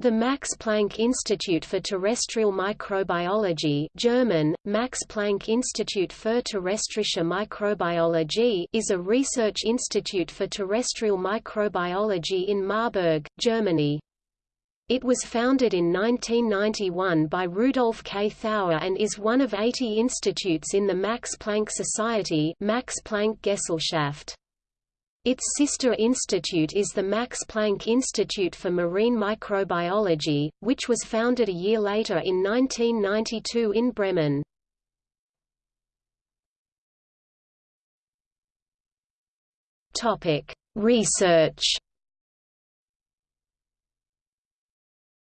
The Max Planck Institute for Terrestrial Microbiology German, Max Planck Institut für terrestrische Mikrobiologie is a research institute for terrestrial microbiology in Marburg, Germany. It was founded in 1991 by Rudolf K. Thauer and is one of 80 institutes in the Max Planck Society Max Planck Gesellschaft. Its sister institute is the Max Planck Institute for Marine Microbiology, which was founded a year later in 1992 in Bremen. Research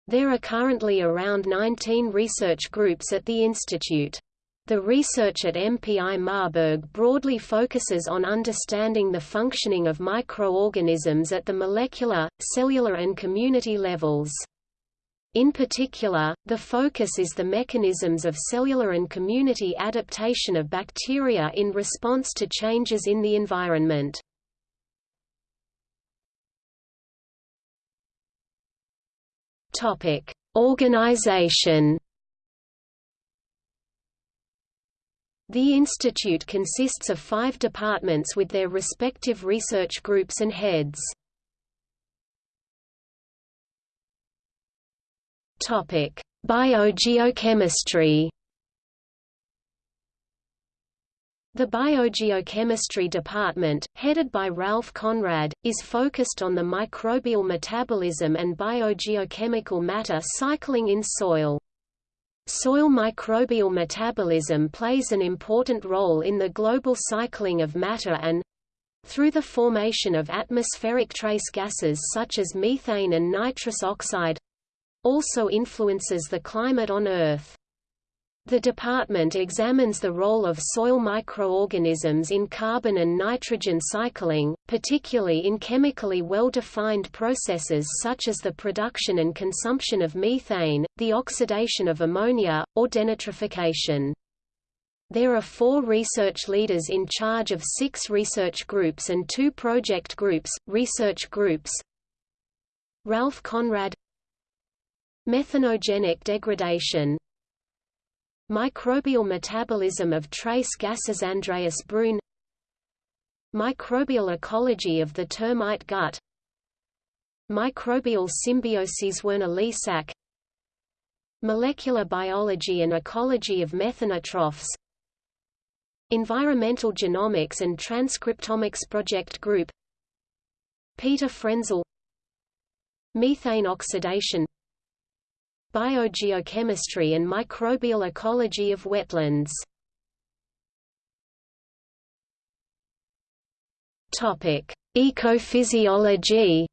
There are currently around 19 research groups at the institute. The research at MPI Marburg broadly focuses on understanding the functioning of microorganisms at the molecular, cellular and community levels. In particular, the focus is the mechanisms of cellular and community adaptation of bacteria in response to changes in the environment. Organization The institute consists of five departments with their respective research groups and heads. Biogeochemistry The Biogeochemistry Department, headed by Ralph Conrad, is focused on the microbial metabolism and biogeochemical matter cycling in soil. Soil microbial metabolism plays an important role in the global cycling of matter and through the formation of atmospheric trace gases such as methane and nitrous oxide also influences the climate on Earth. The department examines the role of soil microorganisms in carbon and nitrogen cycling, particularly in chemically well-defined processes such as the production and consumption of methane, the oxidation of ammonia, or denitrification. There are four research leaders in charge of six research groups and two project groups, research groups. Ralph Conrad. Methanogenic degradation Microbial metabolism of trace gases Andreas Brune. Microbial ecology of the termite gut. Microbial symbiosis Werner Liesack Molecular biology and ecology of methanotrophs. Environmental Genomics and Transcriptomics Project Group. Peter Frenzel. Methane oxidation biogeochemistry and microbial ecology of wetlands. Ecophysiology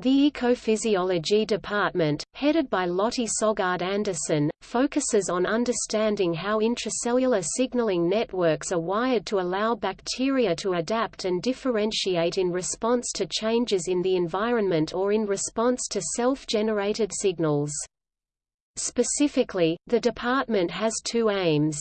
The Ecophysiology Department, headed by Lotte Sogaard Andersen, focuses on understanding how intracellular signaling networks are wired to allow bacteria to adapt and differentiate in response to changes in the environment or in response to self-generated signals. Specifically, the department has two aims.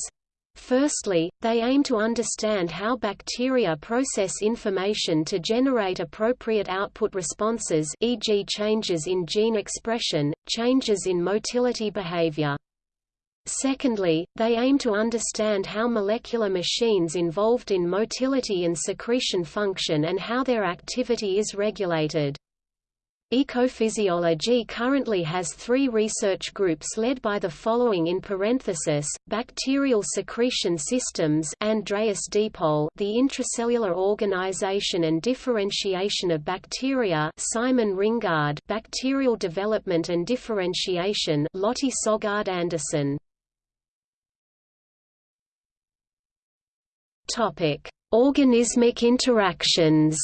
Firstly, they aim to understand how bacteria process information to generate appropriate output responses e.g. changes in gene expression, changes in motility behavior. Secondly, they aim to understand how molecular machines involved in motility and secretion function and how their activity is regulated. Ecophysiology currently has three research groups led by the following in parenthesis, Bacterial Secretion Systems Andreas Diepold the Intracellular Organization and Differentiation of Bacteria Simon Ringgaard Bacterial Development and Differentiation Lotte Sogaard Andersen Organismic interactions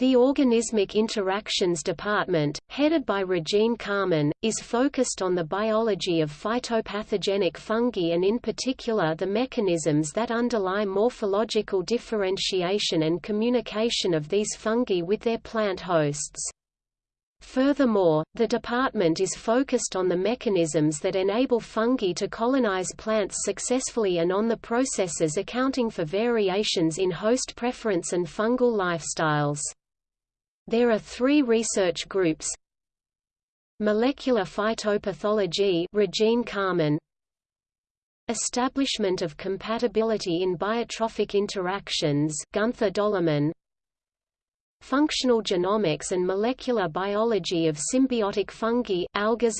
The Organismic Interactions Department, headed by Regine Kahmann, is focused on the biology of phytopathogenic fungi and in particular the mechanisms that underlie morphological differentiation and communication of these fungi with their plant hosts. Furthermore, the department is focused on the mechanisms that enable fungi to colonize plants successfully and on the processes accounting for variations in host preference and fungal lifestyles. There are three research groups Molecular phytopathology Regine Kahmann Establishment of compatibility in biotrophic interactions Gunther Doehlemann Functional genomics and molecular biology of symbiotic fungi Alga.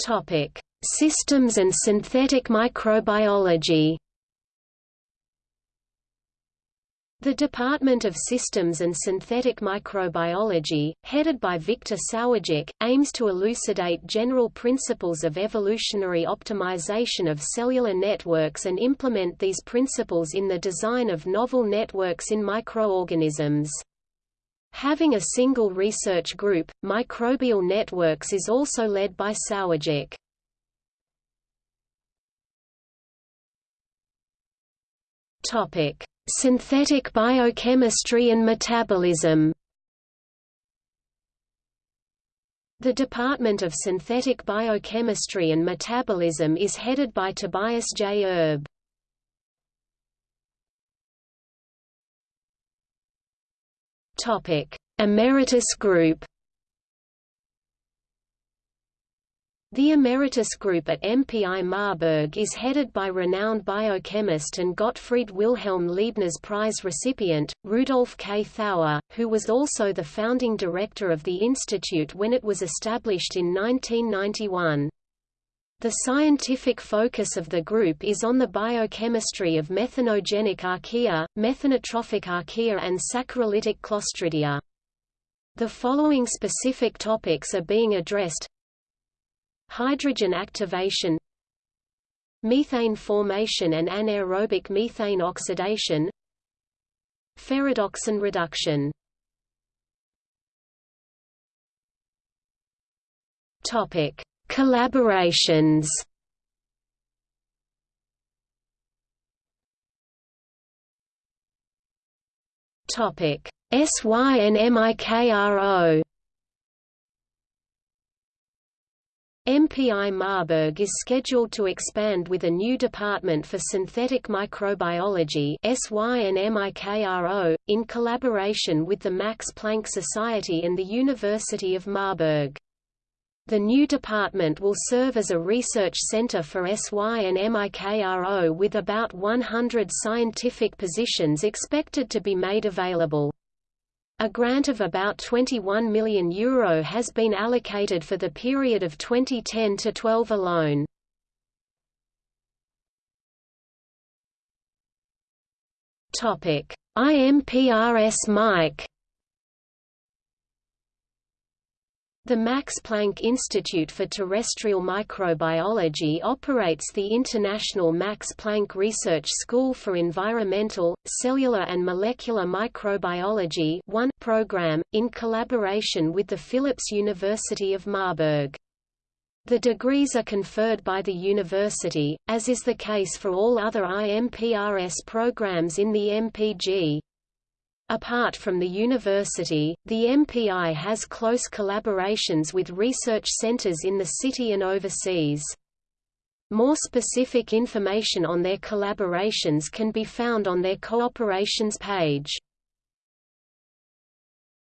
Topic: Systems and synthetic microbiology. The Department of Systems and Synthetic Microbiology, headed by Viktor Sourjik, aims to elucidate general principles of evolutionary optimization of cellular networks and implement these principles in the design of novel networks in microorganisms. Having a single research group, Microbial Networks is also led by Sourjik. Topic Synthetic biochemistry and metabolism The Department of Synthetic Biochemistry and Metabolism is headed by Tobias J. Erb. Emeritus Group The Emeritus Group at MPI Marburg is headed by renowned biochemist and Gottfried Wilhelm Leibniz Prize recipient, Rudolf K. Thauer, who was also the founding director of the institute when it was established in 1991. The scientific focus of the group is on the biochemistry of methanogenic archaea, methanotrophic archaea and saccharolytic clostridia. The following specific topics are being addressed hydrogen activation methane formation and anaerobic methane oxidation ferredoxin reduction. Topic collaborations. Topic SYNMIKRO MPI Marburg is scheduled to expand with a new department for synthetic microbiology in collaboration with the Max Planck Society and the University of Marburg. The new department will serve as a research center for SYNMIKRO with about 100 scientific positions expected to be made available. A grant of about €21 million Euro has been allocated for the period of 2010 to 12 alone. IMPRS Mike The Max Planck Institute for Terrestrial Microbiology operates the International Max Planck Research School for Environmental, Cellular and Molecular Microbiology 1 program, in collaboration with the Philipps University of Marburg. The degrees are conferred by the university, as is the case for all other IMPRS programs in the MPG. Apart from the university, the MPI has close collaborations with research centers in the city and overseas. More specific information on their collaborations can be found on their cooperations page.